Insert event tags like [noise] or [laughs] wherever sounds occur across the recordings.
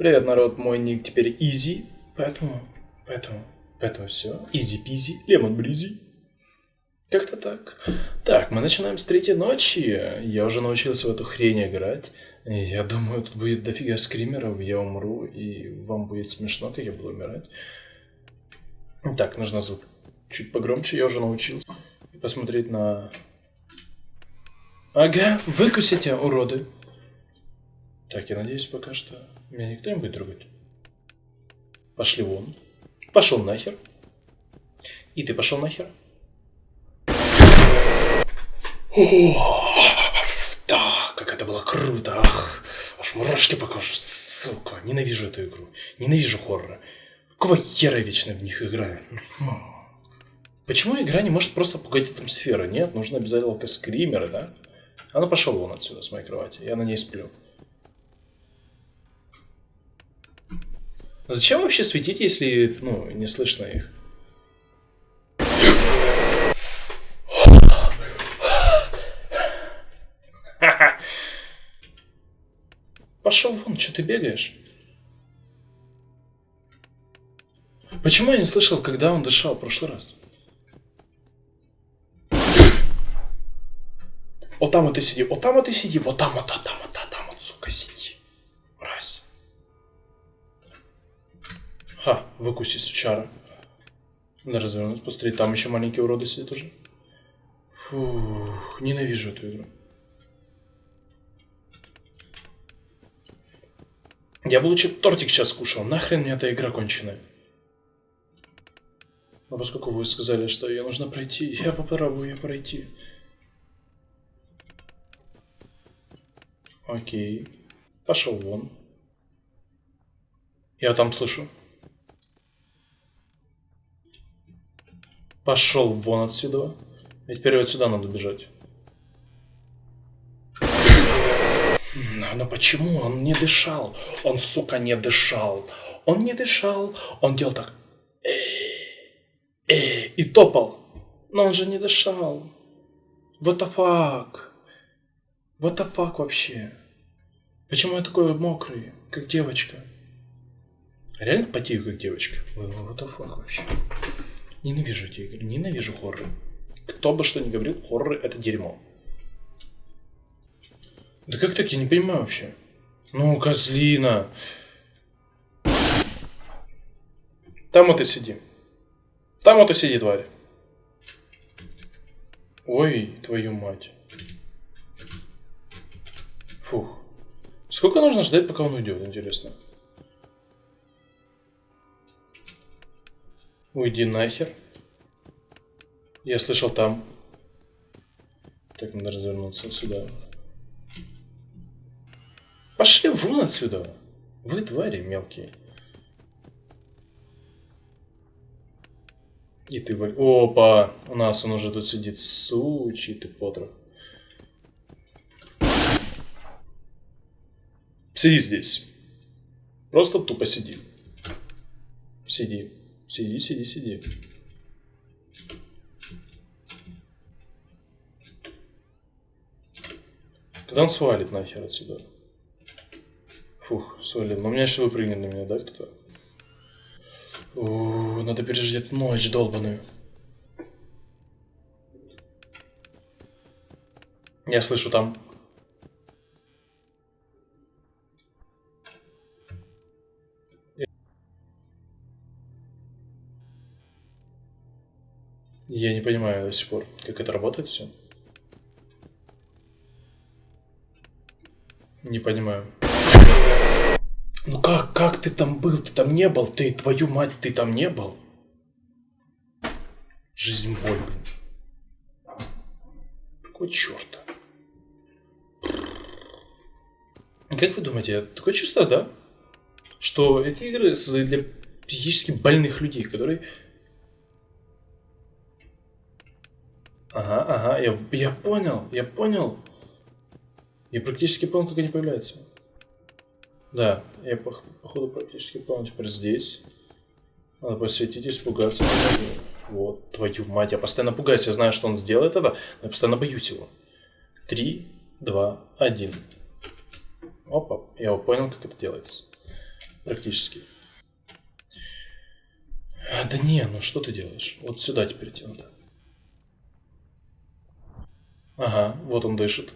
Привет, народ, мой ник теперь Easy, поэтому, поэтому, поэтому все, Lemon Breezy. Как-то так. Так, мы начинаем с третьей ночи. Я уже научился в эту хрень играть. Я думаю, тут будет дофига скримеров, я умру, и вам будет смешно, как я буду умирать. Так, нужно звук чуть погромче, я уже научился. И посмотреть на... Ага, выкусите, уроды. Так, я надеюсь, пока что меня никто не будет трогать. Пошли вон. Пошел нахер. И ты пошел нахер. Да, как это было круто. Ах, аж мурашки по коже. Сука, ненавижу эту игру. Ненавижу хорроры. Какого хера вечно в них играю? Почему игра не может просто пугать атмосферу? Нет, нужно обязательно скримеры, да? А ну пошел вон отсюда с моей кровати. Я на ней сплю. Зачем вообще светить, если, ну, не слышно их? Пошел вон, что ты бегаешь? Почему я не слышал, когда он дышал в прошлый раз? Вот там вот ты сиди, вот там вот ты сиди, вот там вот, там вот, там вот, сука, сиди. Ха, выкуси, сучара. Надо развернуться, посмотри, там еще маленькие уроды сидят уже. Фух, ненавижу эту игру. Я бы лучше тортик сейчас кушал. Нахрен мне эта игра конченая. Но поскольку вы сказали, что ее нужно пройти, я попробую ее пройти. Окей. Пошел вон. Я там слышу. Пошел вон отсюда. И теперь вот сюда надо бежать. Но, но почему он не дышал? Он, сука, не дышал. Он не дышал. Он делал так. Э, э, и топал. Но он же не дышал. What the fuck? What the fuck вообще? Почему я такой мокрый, как девочка? Реально потею, как девочка? What the fuck вообще? Ненавижу эти игры, ненавижу хорроры. Кто бы что ни говорил, хорроры это дерьмо. Да как так, я не понимаю вообще. Ну, козлина. Там вот и сиди. Там вот и сиди, тварь. Ой, твою мать. Фух. Сколько нужно ждать, пока он уйдет, интересно? Уйди нахер. Я слышал там. Так, надо развернуться сюда. Пошли вон отсюда. Вы твари мелкие. И ты... Опа! У нас он уже тут сидит. Сучий ты потрох. Сиди здесь. Просто тупо сиди. Сиди. Сиди, сиди, сиди. Когда он свалит нахер отсюда? Фух, свалил. Но меня сейчас выпрыгнет на меня, да, кто-то? Надо переждать ночь долбаную. Я слышу там. Я не понимаю до сих пор, как это работает все. Не понимаю. Ну как, как ты там был? Ты там не был? Ты, твою мать, ты там не был? Жизнь боль, блин. Какой черт? Как вы думаете, такое чувство, да? Что эти игры создают для психически больных людей, которые Ага, ага, я, я понял, я понял. Я практически понял, как они появляются. Да, я по, походу практически понял. Теперь здесь. Надо посветить, испугаться. Вот, твою мать, я постоянно пугаюсь. Я знаю, что он сделает это, но я постоянно боюсь его. Три, два, один. Опа, я понял, как это делается. Практически. Да не, ну что ты делаешь? Вот сюда теперь идти надо. Ага, вот он дышит.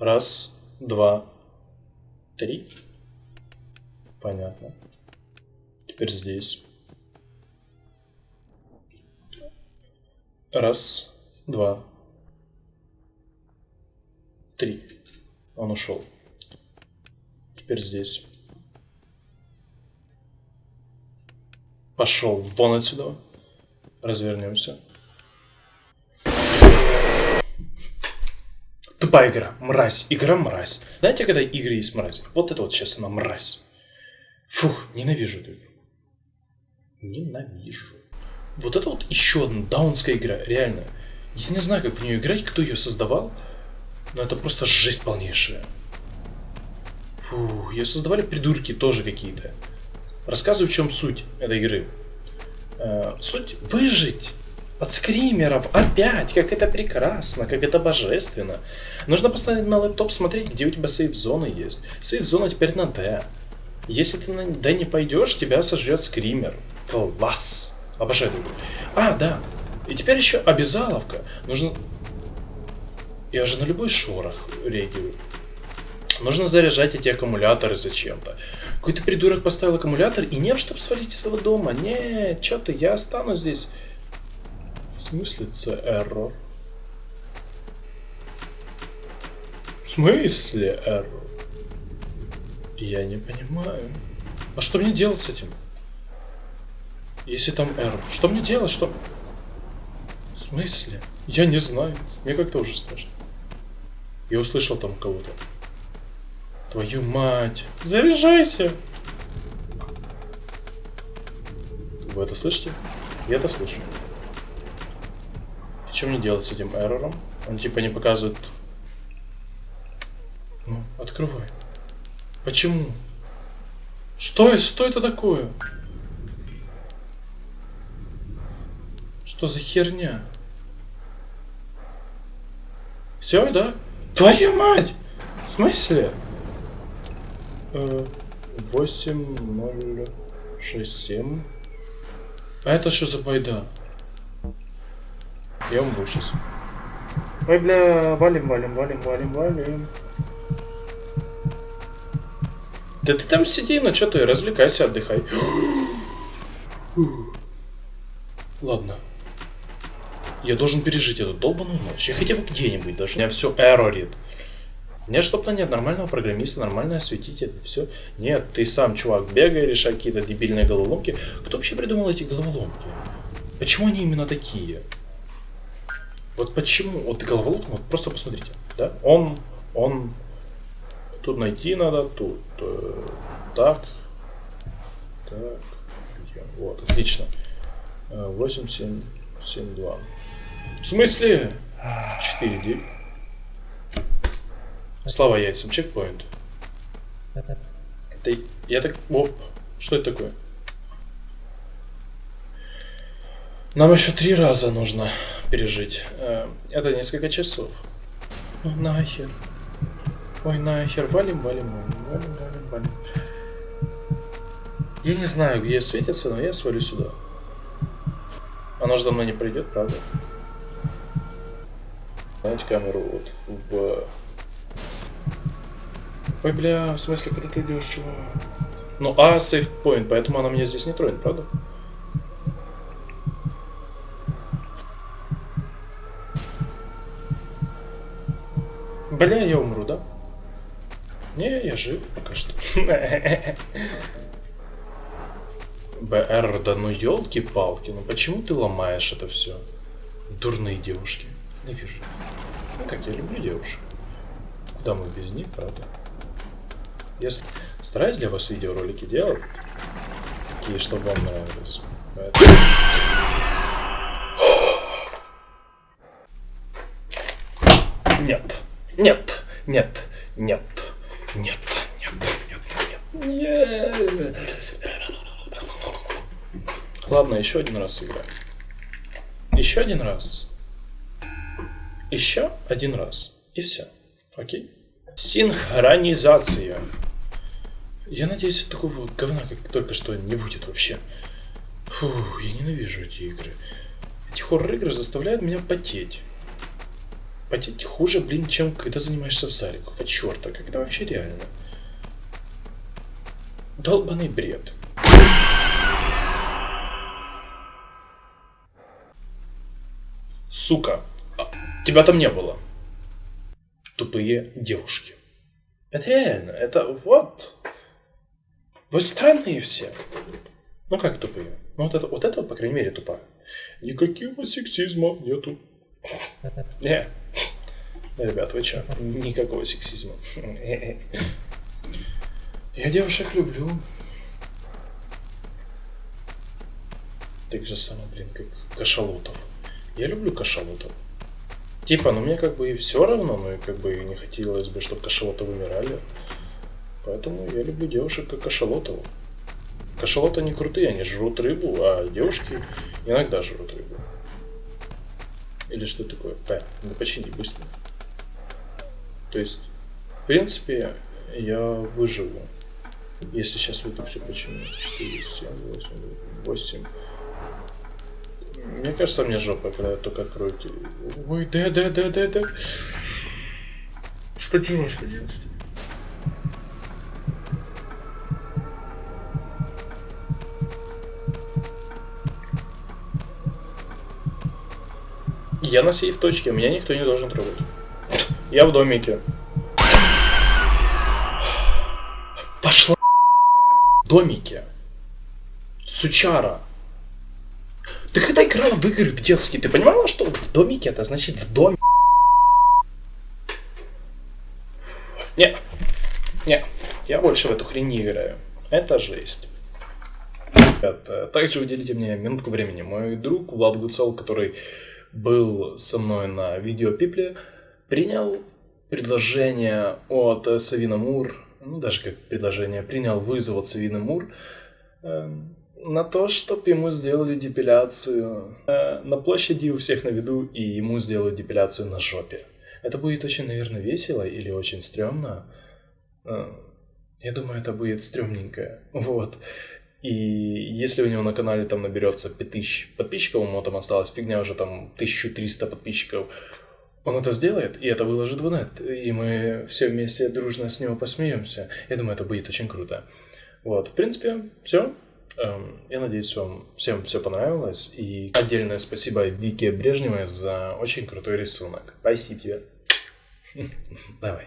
Раз, два, три. Понятно. Теперь здесь. Раз, два, три. Он ушел. Теперь здесь. Пошел вон отсюда. Развернемся. Тупая игра. Мразь. Игра мразь. Знаете, когда игры есть мразь? Вот это вот сейчас она мразь. Фух, ненавижу эту игру. Ненавижу. Вот это вот еще одна даунская игра, реально. Я не знаю, как в нее играть, кто ее создавал, но это просто жесть полнейшая. Фу, ее создавали придурки тоже какие-то. Рассказываю, в чем суть этой игры. Э, суть выжить от скримеров опять, как это прекрасно, как это божественно. Нужно поставить на лэптоп, смотреть, где у тебя сейф-зона есть. Сейф-зона теперь на D. Если ты на D не пойдешь, тебя сожжет скример. Класс! Обожаю. А, да. И теперь еще обязаловка. Нужно... Я же на любой шорох реагирую. Нужно заряжать эти аккумуляторы зачем-то. Какой-то придурок поставил аккумулятор, и нет, чтобы свалить из этого дома. Нет, что ты, я останусь здесь. Смысле це error? В смысле error? Я не понимаю. А что мне делать с этим? Если там error. Что мне делать? Что... В смысле? Я не знаю. Мне как-то уже страшно. Я услышал там кого-то. Твою мать. Заряжайся. Вы это слышите? Я это слышу. Что мне делать с этим эррором? Он типа не показывает... Ну, открывай. Почему? Что, что это такое? Что за херня? Все, да? Твою мать! В смысле? 8067. А это что за байда? Я умру сейчас. Ой, бля, валим, валим, валим, валим, валим. Да ты там сиди, ну что ты, развлекайся, отдыхай. Ладно. Я должен пережить эту долбаную ночь. Я хотя бы где-нибудь даже. Меня все эрорит. Нет, чтобы нет нормального программиста, нормально осветить это все. Нет, ты сам, чувак, бегай, решай какие-то дебильные головоломки. Кто вообще придумал эти головоломки? Почему они именно такие? Вот почему? Вот головоломка, вот просто посмотрите. Да? Он, он, тут найти надо, тут, э, так, так, вот, отлично. 8, 7, 7, 2. В смысле? 4, 9. Слава яйцам, чекпоинт. Это... Я так... Оп. Что это такое? Нам еще три раза нужно пережить. Э, это несколько часов. Ну нахер. Ой, нахер. Валим, валим, валим, валим, валим, валим. Я не знаю, где светится, но я свалю сюда. Оно же за мной не придет, правда? Знаете камеру вот в Ой, бля, в смысле, куда ты идешь, чего? Ну, а, сейф point, поэтому она меня здесь не тронет, правда? Бля, я умру, да? Не, я жив пока что. БР, да ну елки-палки, ну почему ты ломаешь это все? Дурные девушки. Не вижу. Ну как, я люблю девушек. Куда мы без них, правда? Я стараюсь для вас видеоролики делать, такие, чтобы вам нравились. Поэтому... [gasps] Нет, нет, нет, нет, нет, нет, нет, нет, нет. Ладно, еще один раз сыграем. Еще один раз. Еще один раз. И все. Окей? Синхронизация. Я надеюсь, такого говна, как только что, не будет вообще. Фу, я ненавижу эти игры. Эти хоррор-игры заставляют меня потеть. Потеть хуже, блин, чем когда занимаешься в зале. Какого черта? Когда вообще реально? Долбанный бред. Сука, а, тебя там не было. Тупые девушки. Это реально, это вот. Вы странные все. Ну как тупые? Ну вот это, вот это, по крайней мере, тупая. Никакого сексизма нету. Не. Ребят, вы чё? Никакого сексизма. Я девушек люблю. Так же самое, блин, как кашалотов. Я люблю кашалотов. Типа, ну мне как бы и все равно, но и как бы и не хотелось бы, чтобы кашалоты вымирали. Поэтому я люблю девушек как кашалотов. Кашалоты не крутые, они жрут рыбу, а девушки иногда жрут рыбу. Или что такое? П, ну почини быстро. То есть, в принципе, я выживу. Если сейчас в это все почему. 4, 7, 8, 8. Мне кажется, мне жопа, когда я только открою. Ой, да, да, да, да, да. Что делать, что делать? Что делать? Я на сейф точке, меня никто не должен трогать. Я в домике. Пошла в домике. Сучара. Ты когда играла в игры в детские, ты понимала, что в домике это значит в доме? Не, не, я больше в эту хрень не играю. Это жесть. Это, также уделите мне минутку времени. Мой друг Влад Гуцел, который был со мной на видеопипле, принял предложение от Савина Мур, ну даже как предложение, принял вызов от Савина Мур э, на то, чтобы ему сделали депиляцию э, на площади у всех на виду, и ему сделают депиляцию на жопе. Это будет очень, наверное, весело или очень стрёмно. Э, я думаю, это будет стрёмненько. Вот. И если у него на канале там наберется 5000 подписчиков, ему там осталась фигня уже там 1300 подписчиков, он это сделает, и это выложит в нет, и мы все вместе дружно с него посмеемся. Я думаю, это будет очень круто. Вот, в принципе, все. Эм, я надеюсь, вам всем все понравилось. И отдельное спасибо Вике Брежневой за очень крутой рисунок. Спасибо тебе. [laughs] Давай.